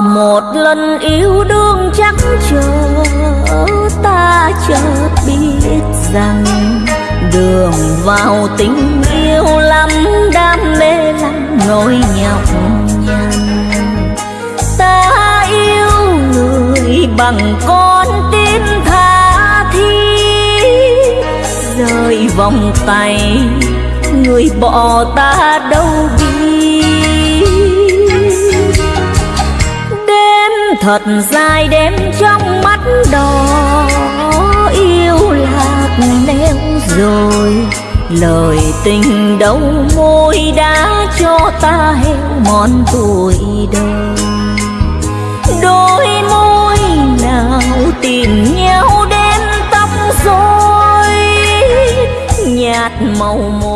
một lần yêu đương chắc chờ ta chợt biết rằng đường vào tình yêu lắm đam mê lắm nỗi nhọc nhằn. Ta yêu người bằng con tim tha thiết rời vòng tay, người bỏ ta đâu biết. Thật dài đêm trong mắt đỏ, yêu lạc neo rồi, lời tình đâu môi đã cho ta heo mòn tuổi đời. Đôi môi nào tìm nhau đến tóc rối, nhạt màu môi